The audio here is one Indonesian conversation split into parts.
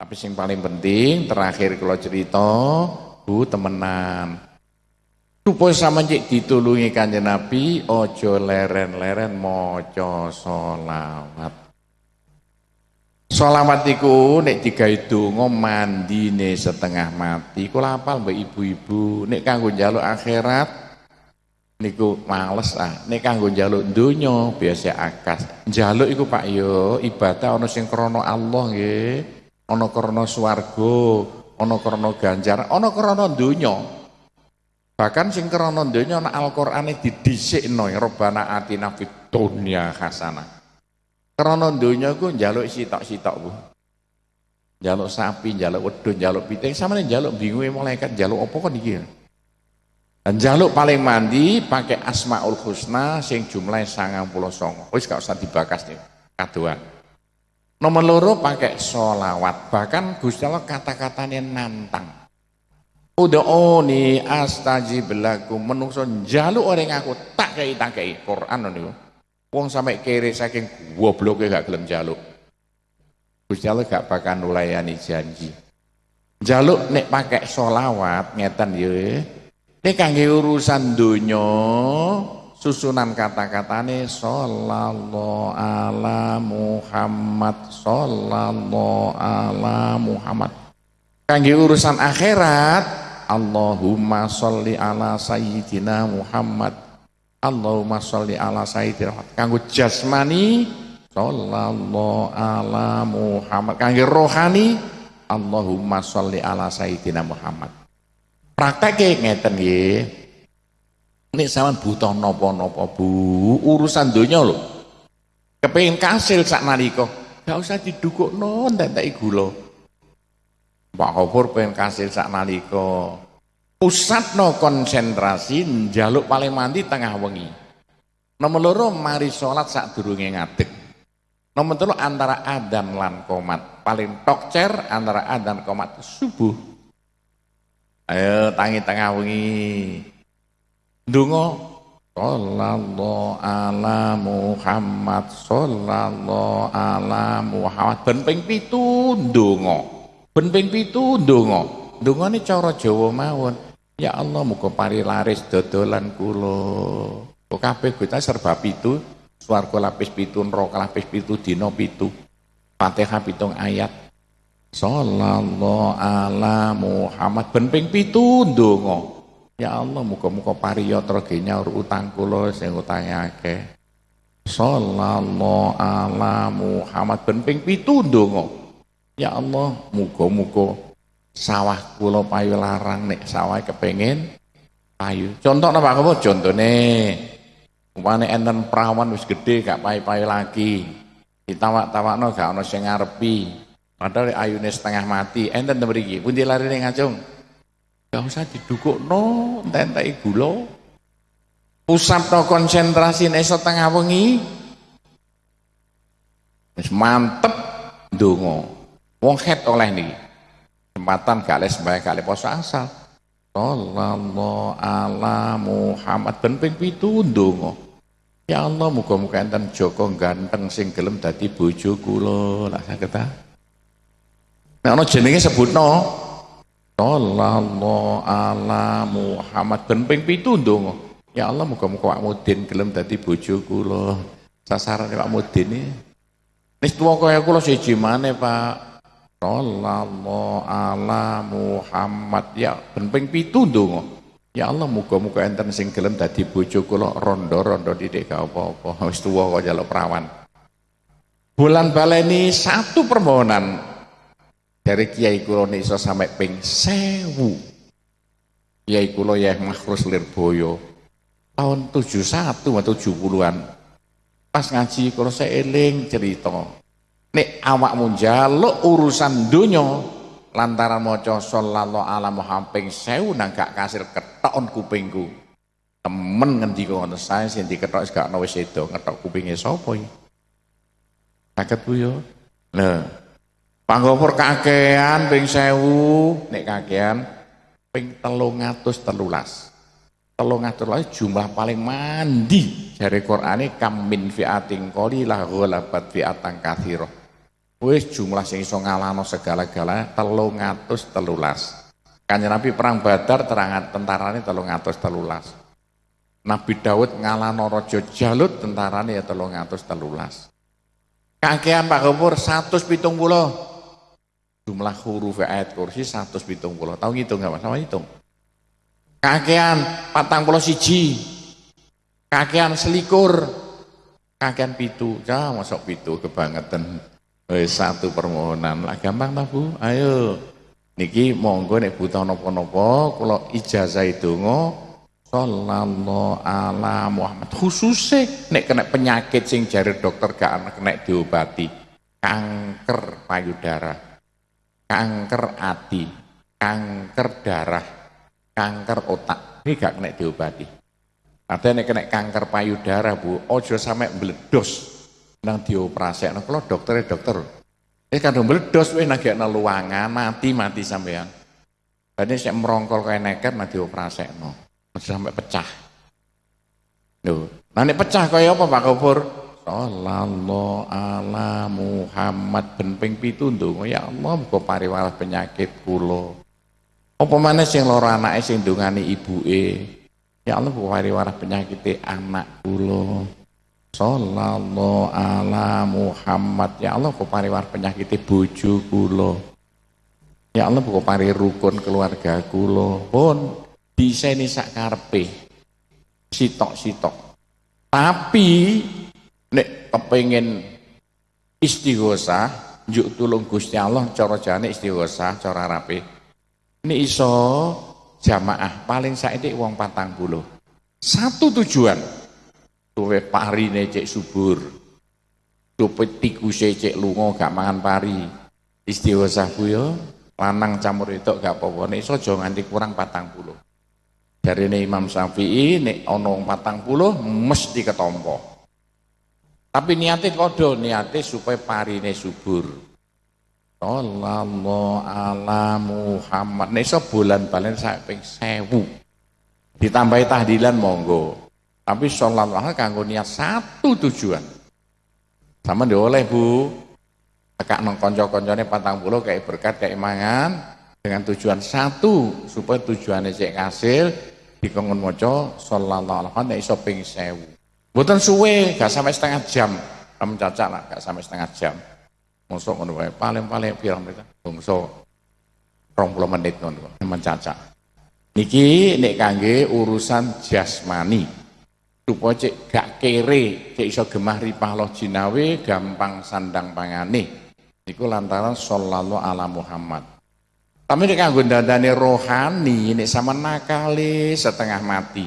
Tapi yang paling penting terakhir kalau cerita bu temenan. Supaya sama cik ditulungi kanjeng Nabi, ojo leren-leren moco solawat. Solawat iku nek digawe donga mandine setengah mati. Kula apal mbak ibu-ibu, nek kanggo njaluk akhirat niku males ah. Nek kanggo njaluk donya biasa akas. Njaluk iku Pak yo ibadah ana sing krana Allah nggih, ana krana swarga, ana krana ganjaran, ana krana donya. Bahkan sing krana donya ana Al-Qur'ane didhisikno Rabbana atina fid dunya hasanah. Krana donya ku njaluk sitok-sitok Bu. Njaluk sapi, njaluk wedhus, njaluk piting, sampeyan njaluk bingunge malaikat njaluk apa kok iki? Dan jaluk paling mandi pakai Asmaul Husna sing puluh songo. Wis gak usah dibakas nih, kaduan. Nomor loro pakai solawat, bahkan Gusti Allah kata-katanya nantang. Ud'uni astajib lakum menungso njaluk orang aku tak kei tak kei Quran niku. Wong sampai kere saking gobloke gak gelem njaluk. Gusti Allah gak bakal nulayani janji. Njaluk nek pakai solawat ngeten ya. Nek kangge urusan donya susunan kata-katane sallallahu ala Muhammad sallallahu ala Muhammad. Kangge urusan akhirat Allahumma sholli ala sayyidina Muhammad. Allahumma sholli ala sayyidina Muhammad. Kanggo jasmani sallallahu ala Muhammad. Kanggo rohani Allahumma sholli ala sayyidina Muhammad. Praktek ngeten nggih ini sama butuh nopo-nopo bu? Urusan dunia lho. Kepengin kasil sak nalika. Gak usah didukuk non tak gula. Pak Khofur pengen kasih sak pusat no konsentrasi jaluk paling mandi tengah wengi. Nomor loro mari sholat sak durunge ngadeg. Nomor telu antara adan lan komat. Paling tokcer antara adan komat subuh. Ayo tangi tengah wengi dungo Sallallahu ala Muhammad Sallallahu ala Muhammad Ben ping pitu ndonga Ben ping 7 ndonga. Ndongane cara Jawa mawon. Ya Allah muga pari laris dodolan kula. Kok kita serba pitu, swarga lapis pitu, neraka lapis pitu, dina pitu. Fatihah pitung ayat. Sallallahu ala Muhammad ben ping 7 ndonga. Ya Allah muga-muga pariyatra genyaur utang kula sing utange akeh. Sallallahu ala Muhammad ben ping 7 ndonga. Ya Allah, muga-muga sawah kula payu larang nek sawah kepengen payu. Contoh napa kamu? Contone umpane enten perawan wis gede gak payu-payu lagi. Ditawak-tawakno gak ana sing ngarepi. Padahal ayune setengah mati, enten mriki. Pundi larine ngacung? Gak usah didukukno, entek gula. Pusatno konsentrasi nek setengah wengi. Mantep ndonga. Wong het oleh nih Kesempatan gak les gak poso asal. Sallallahu ala Muhammad ben ping 7 ndonga. Ya Allah muga-muga enten Joko ganteng sing gelem dadi bojo kula. Lah saged ta? Nek ana jenenge sebutno Sallallahu ala Muhammad ben ping 7 ndonga. Ya Allah muga-muga Pak Mudin gelem dadi bojo kula. Sasarane Pak Mudin iki. Wis tuwa kaya kula siji maneh Pak. Sallallahu ala Muhammad ya ben ping 7 ndonga. Ya Allah muga-muga enten sing gelem dadi bojo kula rondo-rondo didik gak apa-apa. Wis tuwa kok njaluk perawan. Bulan baleni satu permohonan dari kiai kula iso sampai ping 1000. Kiai kula ya Makhrus Lirboyo tahun 71 atau 70-an. Pas ngaji kula saya eling cerita nek awakmu njaluk urusan donya lantaran maca sallallahu ala Muhammad ping 1000 nang gak kasil ketokon kupingku temen ngendika ngono sae sing diketok gak ono wis sedo ngetok kupinge sapa iki saged Bu yo lho panggopur kakean ping 1000 nek kakean ping 313 313 jumlah paling mandi dari Qur'ane kam min fi'atin qalilah ghalabat fi'atan katsirah Wis jumlah sing iso ngalahno segala-gala 313. Kanjeng Nabi perang Badar terangan tentarane 313. Nabi Daud ngalahno Raja Jalut tentarane ya 313. Kakean Pak Gopur 170 jumlah huruf ayat kursi 170 tahu ngitung nggak mas? Sama hitung kakean patang pulau siji. Kakean selikur. Kakean pitu. Ya masuk pitu kebangetan. Eh, satu permohonan. Lah gampang tak bu? Ayo. Niki monggo nek buta nopo-nopo kalau ijazah itu ngo sallallahu ala Muhammad. Khususnya nek kena penyakit sing jari dokter gak anak kena diobati. Kanker payudara kanker hati, kanker darah, kanker otak. Ini gak kena diobati. Ada yang kena kanker payudara bu, ojo sampai meledos nang dioperasi. Nah, kalau dokter dokter, ini kan meledos, wih nagak luangan, mati mati sampean. Tadi saya merongkol kayak nekat, nah dioperasi, no. sampai pecah. Duh. Nah ini pecah kayak apa Pak Kubur? Sallallahu ala Muhammad ben ping pitu ndonga ya Allah muga pariwaras penyakit kula. Apa maneh sing lara anake sing ndongani ibuke. Ya Allah muga pariwaras penyakit anak kula. Sallallahu ala Muhammad ya Allah muga pariwaras penyakit bojo kula. Ya Allah muga pari rukun keluarga kula. Pun diseni sak karepe. Sitok-sitok. Tapi nek kepengen istighosah njuk tulung Gusti Allah cara jane istighosah cara rapi. Ini iso jamaah paling saiki wong patang puluh. Satu tujuan. Tuwe parine cek subur. Tuwe tikuse cek lunga gak mangan pari. Istighosah ku yo lanang campur itu gak apa-apa. Nek iso aja nganti kurang patang puluh. Dari Imam Syafi'i nek ana patang puluh mesti ketompo tapi niatnya kodo, niatnya supaya parine subur. Sallallahu ala Muhammad. Nesa bulan balen sampai sewu. Ditambahi tahdilan monggo. Tapi sallallahu kanggo niat satu tujuan. Sama dia oleh bu. Tekak nong konco-koncone patang kayak berkat kayak mangan dengan tujuan satu supaya tujuannya cek hasil dikongon moco sallallahu alaihi wasallam iso ping sewu. Buatan suwe, gak sampai setengah jam. Kamu caca lah, gak sampai setengah jam. Masuk ngono wae, paling-paling pirang mereka. Bungso 20 menit ngono, mencaca. Niki nek kangge urusan jasmani. Supaya cek gak kere, cek iso gemah ripah loh jinawe, gampang sandang pangane. Niku lantaran sallallahu ala Muhammad. Tapi nek kanggo dandane rohani, nek sama nakali setengah mati.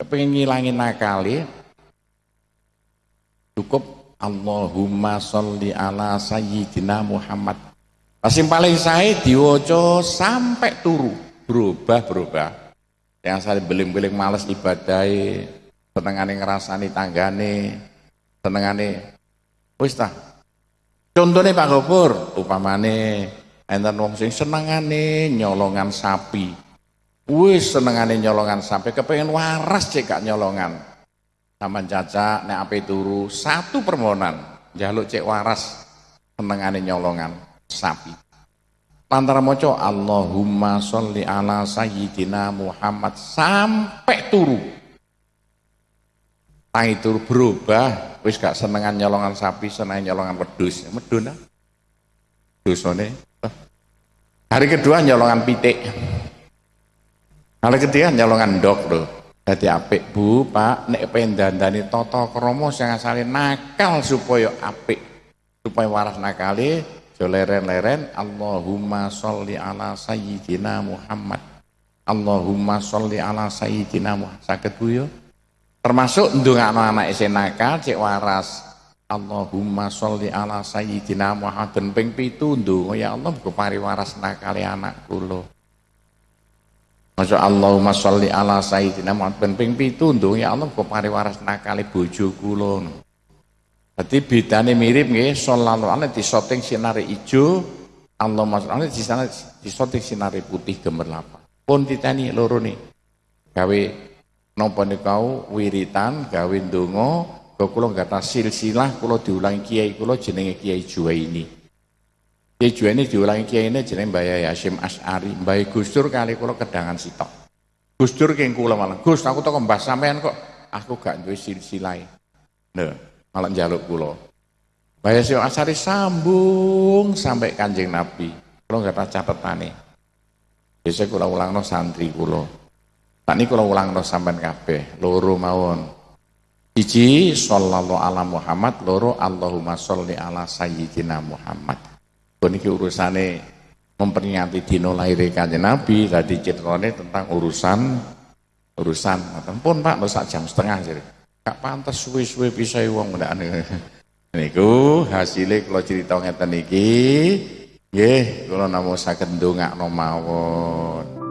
Kepengen ngilangin nakali, cukup. Allahumma sholli ala sayyidina Muhammad. Paling paling saya diwoco sampai turu. Berubah-berubah. Yang saya beling-beling males ibadai senengane ngerasani tanggane senengane wis ta. Contohnya Pak Gopur upamane enten wong sing senengane nyolongan sapi. Wis senengane nyolongan sapi kepengen waras cek gak nyolongan Taman caca nek ape turu satu permohonan jaluk cek waras senengane nyolongan sapi. Lantara moco Allahumma sholli ala sayyidina Muhammad sampai turu. Tangi turu berubah, wis gak senengan nyolongan sapi, seneng nyolongan wedus. Medun ah. Dosane. Hari kedua nyolongan pitik. Hari ketiga nyolongan dok loh. Dadi apik Bu, Pak, nek pendandani tata krama sing asale nakal supaya apik. Supaya waras nakale aja leren-leren Allahumma sholli ala sayyidina Muhammad. Allahumma sholli ala sayyidina Muhammad. Saged Bu yo. Termasuk ndongakno anak sing nakal cek waras. Allahumma sholli ala sayyidina Muhammad ben ping 7 ndonga ya Allah muga pari waras nakale anak kula. Masya Allahumma sholli ala sayyidina Muhammad ben ping pitu ya Allah kok pari waras nakale bojo kula. Dadi bedane mirip nggih sallallahu alaihi disoting sinare ijo Allahumma sholli di sana disoting sinare putih gemerlap. Pun ditani loro nih. Gawe napa kau wiritan gawe ndonga kula nggata silsilah kula diulangi kiai kula jenenge Kiai Juwaini. ini diulangi kiai ini jeneng Mbah Yasim As'ari, Mbah Gusdur kali kula kedangan sitok. Gusdur keng kula malah, Gus aku tau mbah sampean kok, aku gak duwe silsilai. Lho, malah njaluk kula. Mbah Yasim As'ari sambung sampai Kanjeng Nabi. Kula gak catetane. Biasa kula ulangno santri kula. Tak ini kula ulangno sampean kabeh, loro mawon. Siji sallallahu ala Muhammad, loro Allahumma sholli ala sayyidina Muhammad. Ini urusane memperingati dino lahir kanjeng Nabi, tadi ceritanya tentang urusan urusan. Pun Pak, masa jam setengah jadi. Gak pantas suwe-suwe bisa wong ndak Niku hasilnya kalau cerita ngeten iki, nggih kula namung saged ndongakno mawon.